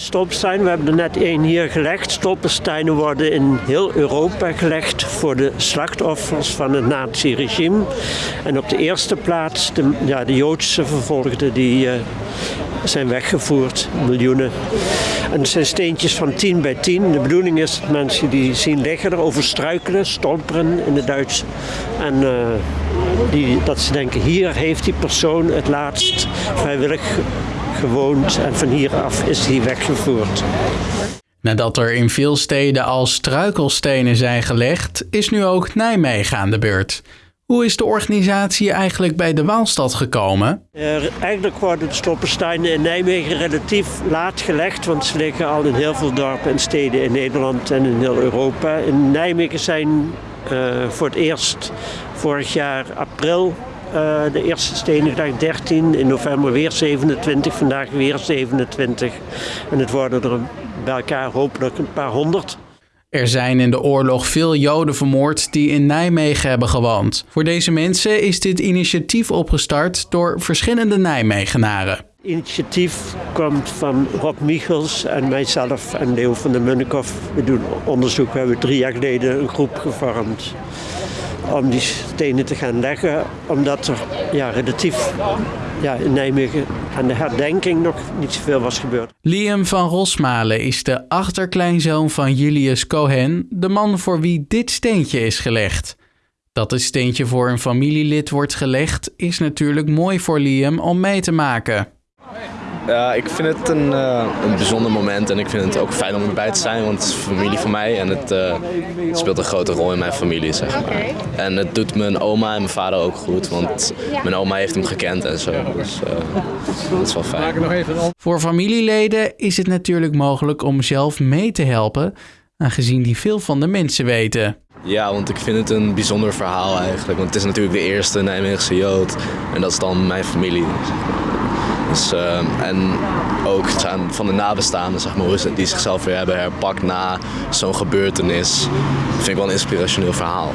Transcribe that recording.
Stolpersteinen, we hebben er net één hier gelegd. Stolpersteinen worden in heel Europa gelegd voor de slachtoffers van het nazi-regime. En op de eerste plaats de, ja, de Joodse vervolgden die uh, zijn weggevoerd, miljoenen. En het zijn steentjes van 10 bij 10. De bedoeling is dat mensen die zien liggen erover struikelen, stolperen in het Duits. En uh, die, dat ze denken, hier heeft die persoon het laatst vrijwillig gewoond en van hieraf is hij weggevoerd. Nadat er in veel steden al struikelstenen zijn gelegd, is nu ook Nijmegen aan de beurt. Hoe is de organisatie eigenlijk bij de Waalstad gekomen? Uh, eigenlijk worden de stolpersteinen in Nijmegen relatief laat gelegd, want ze liggen al in heel veel dorpen en steden in Nederland en in heel Europa. In Nijmegen zijn uh, voor het eerst vorig jaar april uh, de eerste Stenigdag 13, in november weer 27, vandaag weer 27. En het worden er bij elkaar hopelijk een paar honderd. Er zijn in de oorlog veel Joden vermoord die in Nijmegen hebben gewoond. Voor deze mensen is dit initiatief opgestart door verschillende Nijmegenaren. Initiatief komt van Rob Michels en mijzelf en Leo van der Munnikhoff. We doen onderzoek. We hebben drie jaar geleden een groep gevormd om die stenen te gaan leggen. Omdat er ja, relatief ja, in Nijmegen aan de herdenking nog niet zoveel was gebeurd. Liam van Rosmalen is de achterkleinzoon van Julius Cohen, de man voor wie dit steentje is gelegd. Dat het steentje voor een familielid wordt gelegd, is natuurlijk mooi voor Liam om mee te maken. Ja, ik vind het een, uh, een bijzonder moment en ik vind het ook fijn om erbij te zijn, want het is familie van mij en het, uh, het speelt een grote rol in mijn familie, zeg maar. En het doet mijn oma en mijn vader ook goed, want mijn oma heeft hem gekend en zo, dus uh, dat is wel fijn. Voor familieleden is het natuurlijk mogelijk om zelf mee te helpen, aangezien die veel van de mensen weten. Ja, want ik vind het een bijzonder verhaal eigenlijk, want het is natuurlijk de eerste Nijmeegse Jood en dat is dan mijn familie. Dus, uh, en ook van de nabestaanden, zeg maar, die zichzelf weer hebben herpakt na zo'n gebeurtenis. Vind ik wel een inspirationeel verhaal.